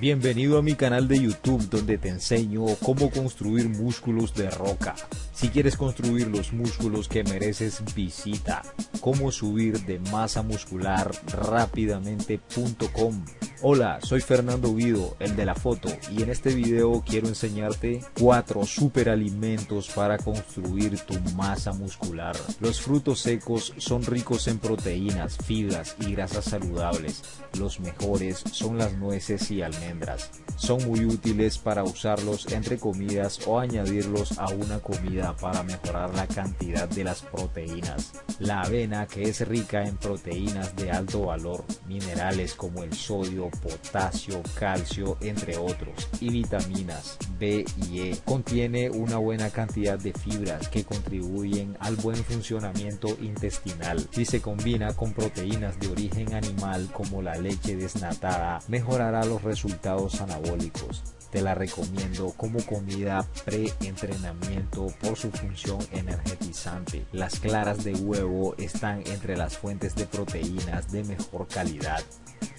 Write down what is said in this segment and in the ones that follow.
Bienvenido a mi canal de YouTube donde te enseño cómo construir músculos de roca. Si quieres construir los músculos que mereces, visita cómo subir de masa muscular rápidamente.com. Hola, soy Fernando Guido, el de la foto, y en este video quiero enseñarte cuatro superalimentos para construir tu masa muscular. Los frutos secos son ricos en proteínas, fibras y grasas saludables. Los mejores son las nueces y almendras. Son muy útiles para usarlos entre comidas o añadirlos a una comida para mejorar la cantidad de las proteínas. La avena que es rica en proteínas de alto valor, minerales como el sodio, potasio, calcio, entre otros, y vitaminas B y E. Contiene una buena cantidad de fibras que contribuyen al buen funcionamiento intestinal. Si se combina con proteínas de origen animal como la leche desnatada, mejorará los resultados anabólicos. Te la recomiendo como comida pre-entrenamiento por su función energetizante. Las claras de huevo están entre las fuentes de proteínas de mejor calidad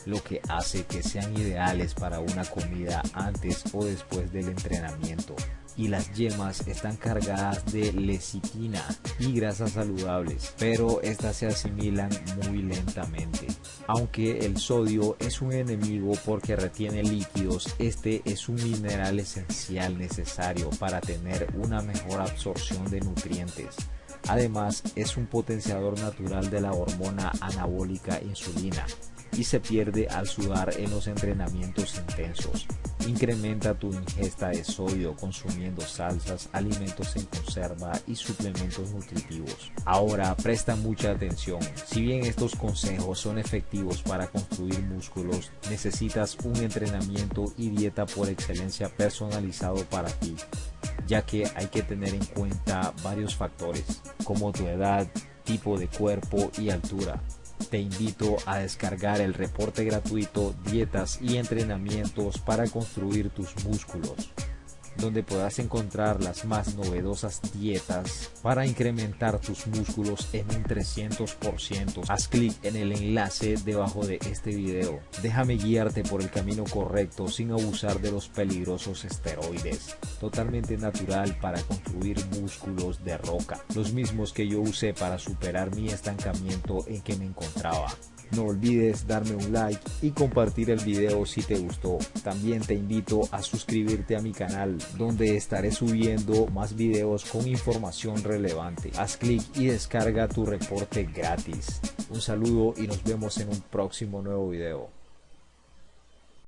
lo que hace que sean ideales para una comida antes o después del entrenamiento. Y las yemas están cargadas de lecitina y grasas saludables, pero estas se asimilan muy lentamente. Aunque el sodio es un enemigo porque retiene líquidos, este es un mineral esencial necesario para tener una mejor absorción de nutrientes. Además, es un potenciador natural de la hormona anabólica insulina, y se pierde al sudar en los entrenamientos intensos. Incrementa tu ingesta de sodio consumiendo salsas, alimentos en conserva y suplementos nutritivos. Ahora presta mucha atención. Si bien estos consejos son efectivos para construir músculos, necesitas un entrenamiento y dieta por excelencia personalizado para ti, ya que hay que tener en cuenta varios factores como tu edad, tipo de cuerpo y altura. Te invito a descargar el reporte gratuito Dietas y Entrenamientos para construir tus músculos donde podrás encontrar las más novedosas dietas para incrementar tus músculos en un 300%. Haz clic en el enlace debajo de este video. Déjame guiarte por el camino correcto sin abusar de los peligrosos esteroides. Totalmente natural para construir músculos de roca, los mismos que yo usé para superar mi estancamiento en que me encontraba. No olvides darme un like y compartir el video si te gustó. También te invito a suscribirte a mi canal donde estaré subiendo más videos con información relevante. Haz clic y descarga tu reporte gratis. Un saludo y nos vemos en un próximo nuevo video.